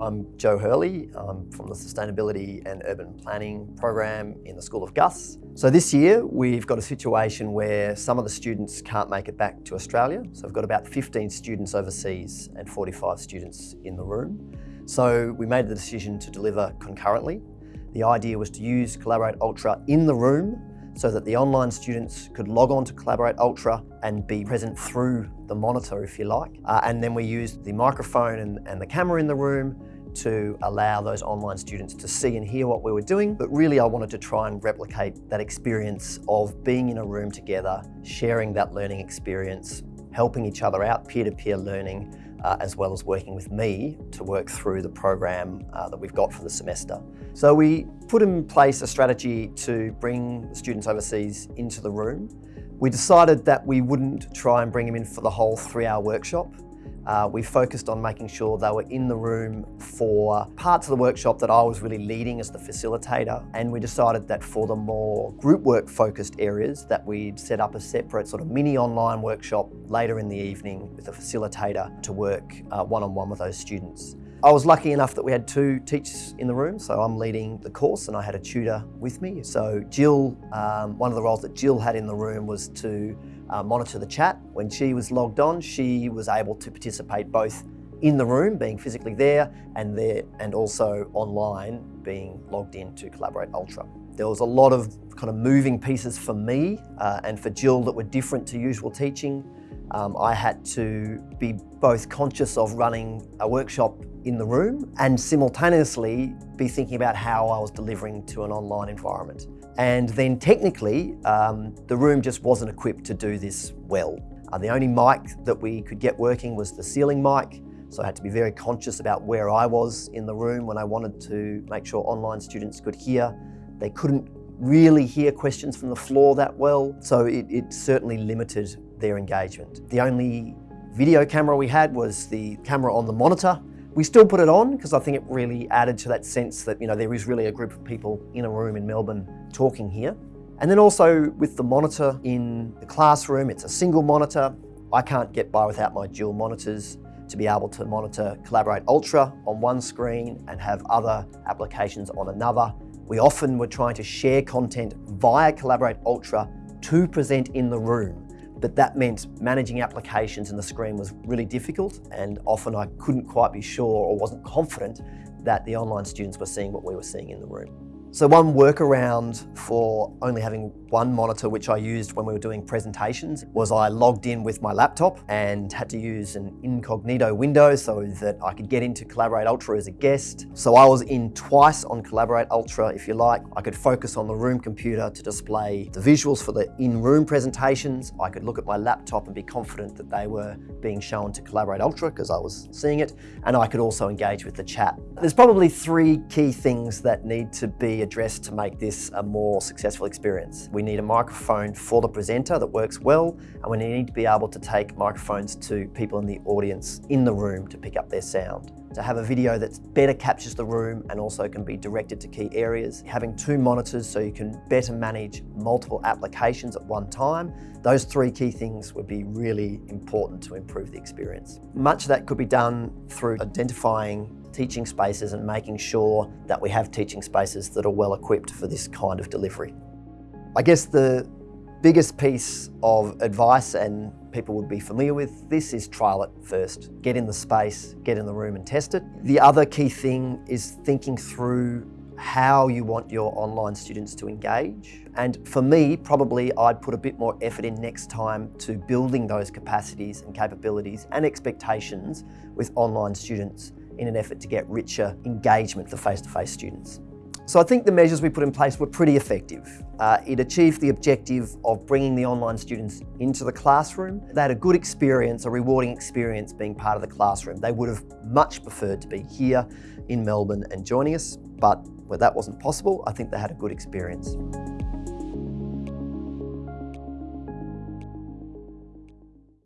I'm Joe Hurley. I'm from the Sustainability and Urban Planning program in the School of GUS. So this year we've got a situation where some of the students can't make it back to Australia. So we've got about 15 students overseas and 45 students in the room. So we made the decision to deliver concurrently. The idea was to use Collaborate Ultra in the room so that the online students could log on to Collaborate Ultra and be present through the monitor, if you like. Uh, and then we used the microphone and, and the camera in the room to allow those online students to see and hear what we were doing. But really I wanted to try and replicate that experience of being in a room together, sharing that learning experience, helping each other out, peer-to-peer -peer learning, uh, as well as working with me to work through the program uh, that we've got for the semester. So we put in place a strategy to bring students overseas into the room. We decided that we wouldn't try and bring them in for the whole three-hour workshop. Uh, we focused on making sure they were in the room for parts of the workshop that I was really leading as the facilitator. And we decided that for the more group work focused areas that we'd set up a separate sort of mini online workshop later in the evening with a facilitator to work uh, one-on-one -on -one with those students. I was lucky enough that we had two teachers in the room, so I'm leading the course and I had a tutor with me. So Jill, um, one of the roles that Jill had in the room was to uh, monitor the chat. When she was logged on, she was able to participate both in the room, being physically there, and there, and also online, being logged in to Collaborate Ultra. There was a lot of kind of moving pieces for me uh, and for Jill that were different to usual teaching. Um, I had to be both conscious of running a workshop in the room and simultaneously be thinking about how I was delivering to an online environment. And then technically, um, the room just wasn't equipped to do this well. Uh, the only mic that we could get working was the ceiling mic, so I had to be very conscious about where I was in the room when I wanted to make sure online students could hear. They couldn't really hear questions from the floor that well, so it, it certainly limited their engagement. The only video camera we had was the camera on the monitor. We still put it on because I think it really added to that sense that you know there is really a group of people in a room in Melbourne talking here. And then also with the monitor in the classroom, it's a single monitor. I can't get by without my dual monitors to be able to monitor Collaborate Ultra on one screen and have other applications on another. We often were trying to share content via Collaborate Ultra to present in the room but that meant managing applications in the screen was really difficult and often I couldn't quite be sure or wasn't confident that the online students were seeing what we were seeing in the room. So one workaround for only having one monitor, which I used when we were doing presentations, was I logged in with my laptop and had to use an incognito window so that I could get into Collaborate Ultra as a guest. So I was in twice on Collaborate Ultra, if you like. I could focus on the room computer to display the visuals for the in-room presentations. I could look at my laptop and be confident that they were being shown to Collaborate Ultra because I was seeing it. And I could also engage with the chat. There's probably three key things that need to addressed to make this a more successful experience. We need a microphone for the presenter that works well, and we need to be able to take microphones to people in the audience in the room to pick up their sound. To have a video that better captures the room and also can be directed to key areas. Having two monitors so you can better manage multiple applications at one time. Those three key things would be really important to improve the experience. Much of that could be done through identifying teaching spaces and making sure that we have teaching spaces that are well equipped for this kind of delivery. I guess the biggest piece of advice and people would be familiar with this is trial it first. Get in the space, get in the room and test it. The other key thing is thinking through how you want your online students to engage. And for me, probably I'd put a bit more effort in next time to building those capacities and capabilities and expectations with online students in an effort to get richer engagement for face-to-face -face students. So I think the measures we put in place were pretty effective. Uh, it achieved the objective of bringing the online students into the classroom. They had a good experience, a rewarding experience being part of the classroom. They would have much preferred to be here in Melbourne and joining us, but where that wasn't possible, I think they had a good experience.